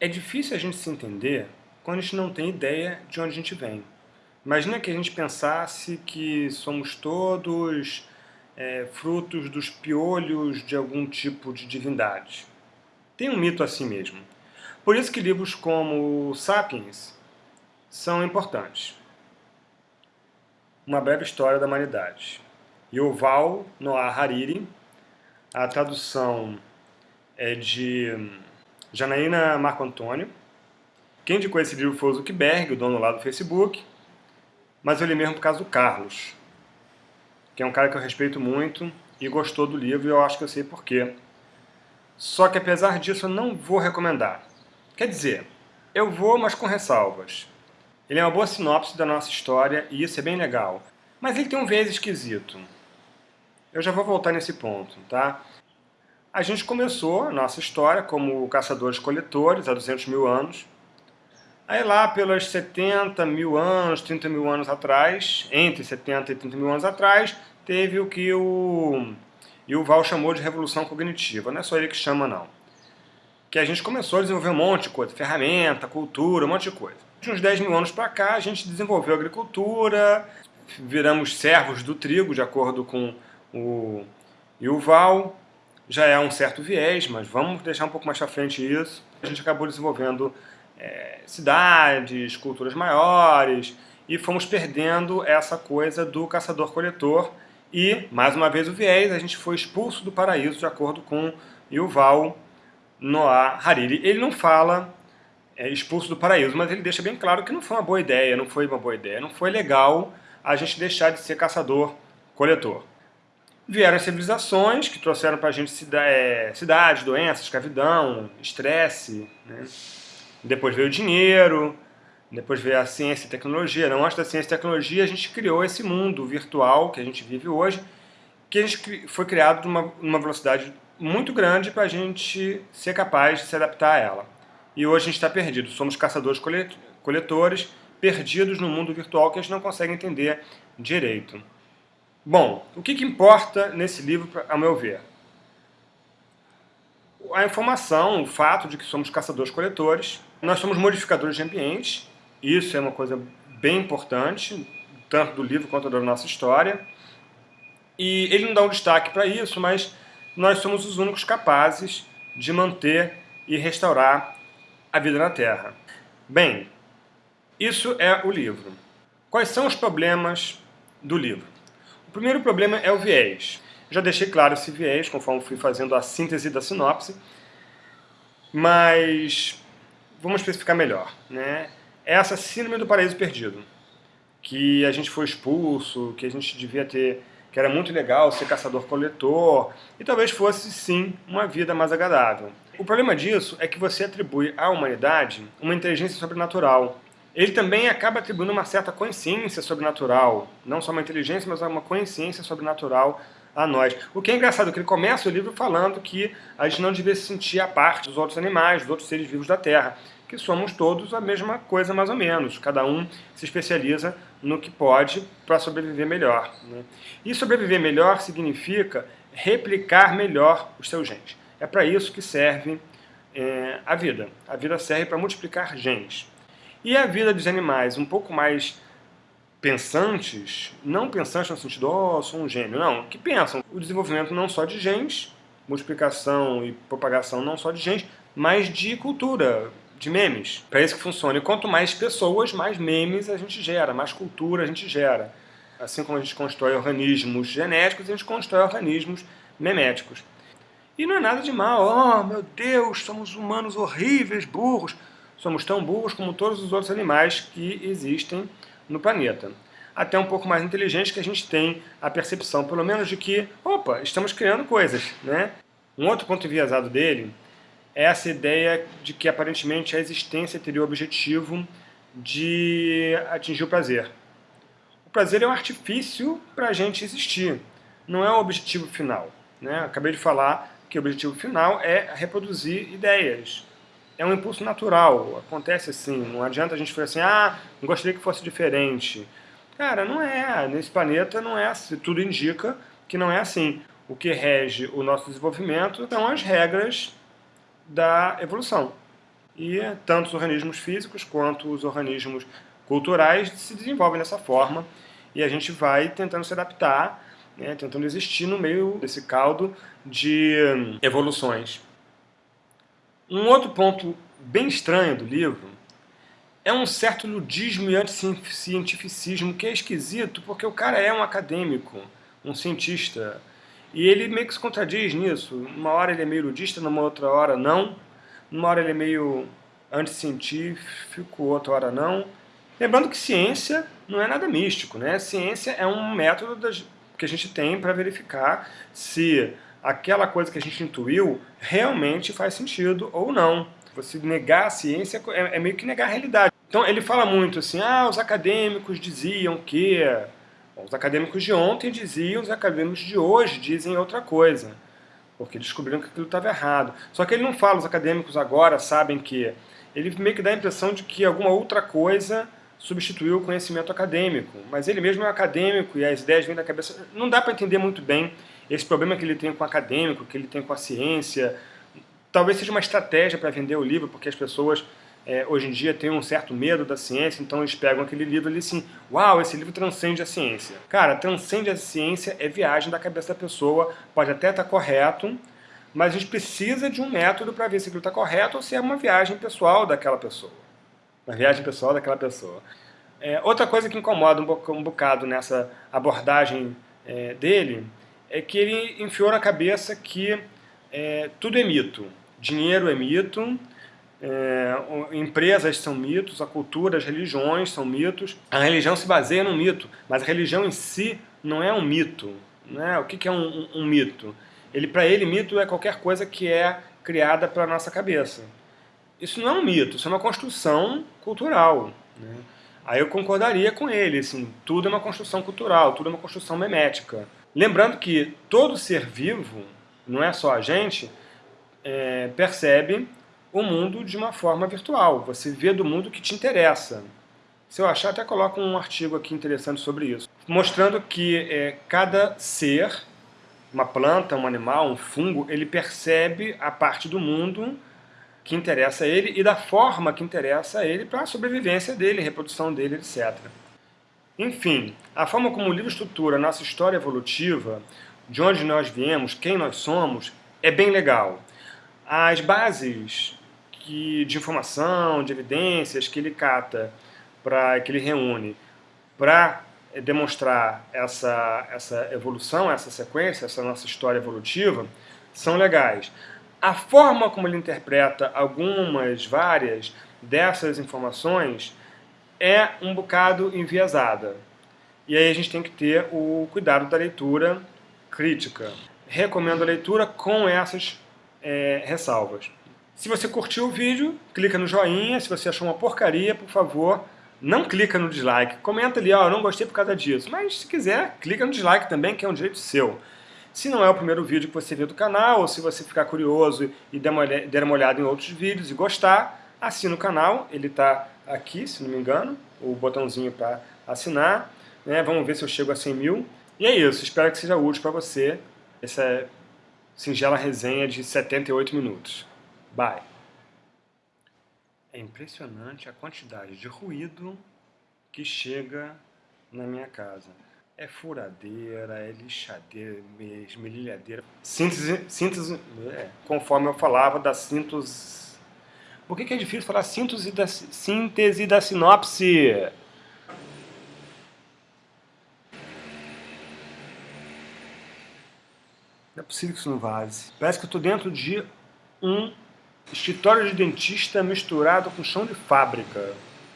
É difícil a gente se entender quando a gente não tem ideia de onde a gente vem. Imagina que a gente pensasse que somos todos é, frutos dos piolhos de algum tipo de divindade. Tem um mito assim mesmo. Por isso que livros como Sapiens são importantes. Uma breve história da humanidade. Yuval Noah Hariri, a tradução é de Janaína Marco Antônio. Quem indicou esse livro foi o Zuckerberg, o dono lá do Facebook, mas eu li mesmo por causa do Carlos, que é um cara que eu respeito muito e gostou do livro e eu acho que eu sei porquê. Só que apesar disso eu não vou recomendar. Quer dizer, eu vou, mas com ressalvas. Ele é uma boa sinopse da nossa história e isso é bem legal. Mas ele tem um viés esquisito. Eu já vou voltar nesse ponto, tá? A gente começou a nossa história como caçadores-coletores há 200 mil anos. Aí lá pelos 70 mil anos, 30 mil anos atrás, entre 70 e 30 mil anos atrás, teve o que o Yuval chamou de revolução cognitiva. Não é só ele que chama, não. Que a gente começou a desenvolver um monte de coisa, ferramenta, cultura, um monte de coisa. De uns 10 mil anos para cá, a gente desenvolveu agricultura, viramos servos do trigo, de acordo com o Yuval, já é um certo viés, mas vamos deixar um pouco mais para frente isso. A gente acabou desenvolvendo é, cidades, culturas maiores, e fomos perdendo essa coisa do caçador-coletor, e, mais uma vez, o viés, a gente foi expulso do paraíso, de acordo com Yuval Noah Hariri. Ele não fala é, expulso do paraíso, mas ele deixa bem claro que não foi uma boa ideia, não foi uma boa ideia, não foi legal a gente deixar de ser caçador-coletor. Vieram as civilizações que trouxeram para a gente cida é, cidades, doenças, escravidão, estresse. Né? Depois veio o dinheiro, depois veio a ciência e tecnologia. Não, antes da ciência e tecnologia, a gente criou esse mundo virtual que a gente vive hoje, que a gente foi criado numa, numa velocidade muito grande para a gente ser capaz de se adaptar a ela. E hoje a gente está perdido. Somos caçadores-coletores, perdidos no mundo virtual que a gente não consegue entender direito. Bom, o que, que importa nesse livro, ao meu ver? A informação, o fato de que somos caçadores-coletores, nós somos modificadores de ambiente, isso é uma coisa bem importante, tanto do livro quanto da nossa história, e ele não dá um destaque para isso, mas nós somos os únicos capazes de manter e restaurar a vida na Terra. Bem, isso é o livro. Quais são os problemas do livro? O primeiro problema é o viés. Já deixei claro esse viés, conforme fui fazendo a síntese da sinopse, mas vamos especificar melhor. Né? É essa síndrome do paraíso perdido, que a gente foi expulso, que a gente devia ter, que era muito legal ser caçador-coletor, e talvez fosse, sim, uma vida mais agradável. O problema disso é que você atribui à humanidade uma inteligência sobrenatural, ele também acaba atribuindo uma certa consciência sobrenatural, não só uma inteligência, mas uma consciência sobrenatural a nós. O que é engraçado, que ele começa o livro falando que a gente não devia se sentir a parte dos outros animais, dos outros seres vivos da Terra, que somos todos a mesma coisa mais ou menos, cada um se especializa no que pode para sobreviver melhor. Né? E sobreviver melhor significa replicar melhor os seus genes. É para isso que serve é, a vida. A vida serve para multiplicar genes. E a vida dos animais um pouco mais pensantes, não pensantes no sentido, oh, sou um gênio, não, que pensam o desenvolvimento não só de genes, multiplicação e propagação não só de genes, mas de cultura, de memes. Para isso que funciona. E quanto mais pessoas, mais memes a gente gera, mais cultura a gente gera. Assim como a gente constrói organismos genéticos, a gente constrói organismos meméticos. E não é nada de mal. Oh, meu Deus, somos humanos horríveis, burros somos tão burros como todos os outros animais que existem no planeta. Até um pouco mais inteligentes que a gente tem a percepção, pelo menos, de que, opa, estamos criando coisas, né? Um outro ponto enviesado dele é essa ideia de que aparentemente a existência teria o objetivo de atingir o prazer. O prazer é um artifício para a gente existir, não é o objetivo final. Né? Acabei de falar que o objetivo final é reproduzir ideias, é um impulso natural, acontece assim, não adianta a gente falar assim, ah, gostaria que fosse diferente. Cara, não é, nesse planeta não é assim, tudo indica que não é assim. O que rege o nosso desenvolvimento são as regras da evolução. E tanto os organismos físicos quanto os organismos culturais se desenvolvem dessa forma e a gente vai tentando se adaptar, né, tentando existir no meio desse caldo de hum, evoluções. Um outro ponto bem estranho do livro é um certo ludismo e anticientificismo que é esquisito, porque o cara é um acadêmico, um cientista, e ele meio que se contradiz nisso. Uma hora ele é meio ludista, numa outra hora não. Numa hora ele é meio anticientífico, outra hora não. Lembrando que ciência não é nada místico, né? Ciência é um método das, que a gente tem para verificar se aquela coisa que a gente intuiu realmente faz sentido ou não. Você negar a ciência é, é meio que negar a realidade. Então ele fala muito assim, ah, os acadêmicos diziam que... Os acadêmicos de ontem diziam, os acadêmicos de hoje dizem outra coisa. Porque descobriram que aquilo estava errado. Só que ele não fala, os acadêmicos agora sabem que... Ele meio que dá a impressão de que alguma outra coisa substituiu o conhecimento acadêmico. Mas ele mesmo é um acadêmico e as ideias vêm da cabeça... Não dá para entender muito bem esse problema que ele tem com o acadêmico, que ele tem com a ciência. Talvez seja uma estratégia para vender o livro, porque as pessoas é, hoje em dia têm um certo medo da ciência, então eles pegam aquele livro ali assim, uau, esse livro transcende a ciência. Cara, transcende a ciência é viagem da cabeça da pessoa, pode até estar tá correto, mas a gente precisa de um método para ver se aquilo está correto ou se é uma viagem pessoal daquela pessoa. Uma viagem pessoal daquela pessoa. É, outra coisa que incomoda um bocado nessa abordagem é, dele é que ele enfiou na cabeça que é, tudo é mito. Dinheiro é mito, é, empresas são mitos, a cultura, as religiões são mitos. A religião se baseia num mito, mas a religião em si não é um mito. Né? O que, que é um, um, um mito? Ele, Para ele, mito é qualquer coisa que é criada pela nossa cabeça. Isso não é um mito, isso é uma construção cultural. Né? Aí eu concordaria com ele, assim, tudo é uma construção cultural, tudo é uma construção memética. Lembrando que todo ser vivo, não é só a gente, é, percebe o mundo de uma forma virtual. Você vê do mundo que te interessa. Se eu achar, até coloco um artigo aqui interessante sobre isso. Mostrando que é, cada ser, uma planta, um animal, um fungo, ele percebe a parte do mundo que interessa a ele e da forma que interessa a ele para a sobrevivência dele, reprodução dele, etc. Enfim, a forma como o livro estrutura a nossa história evolutiva, de onde nós viemos, quem nós somos, é bem legal. As bases que, de informação, de evidências que ele cata, pra, que ele reúne para demonstrar essa, essa evolução, essa sequência, essa nossa história evolutiva, são legais. A forma como ele interpreta algumas, várias dessas informações é um bocado enviesada. E aí a gente tem que ter o cuidado da leitura crítica. Recomendo a leitura com essas é, ressalvas. Se você curtiu o vídeo, clica no joinha. Se você achou uma porcaria, por favor, não clica no dislike. Comenta ali, ó, oh, não gostei por causa disso. Mas se quiser, clica no dislike também, que é um direito seu. Se não é o primeiro vídeo que você vê do canal, ou se você ficar curioso e der uma, der olhada em outros vídeos e gostar, assina o canal. Ele está aqui, se não me engano, o botãozinho para assinar. Né? Vamos ver se eu chego a 100 mil. E é isso, espero que seja útil para você essa singela resenha de 78 minutos. Bye. É impressionante a quantidade de ruído que chega na minha casa. É furadeira, é lixadeira, esmerilhadeira. Síntese, síntese é, conforme eu falava da síntese... Por que, que é difícil falar síntese da, síntese da sinopse? Não é possível que isso não vaze. Parece que eu estou dentro de um Escritório de dentista misturado com chão de fábrica.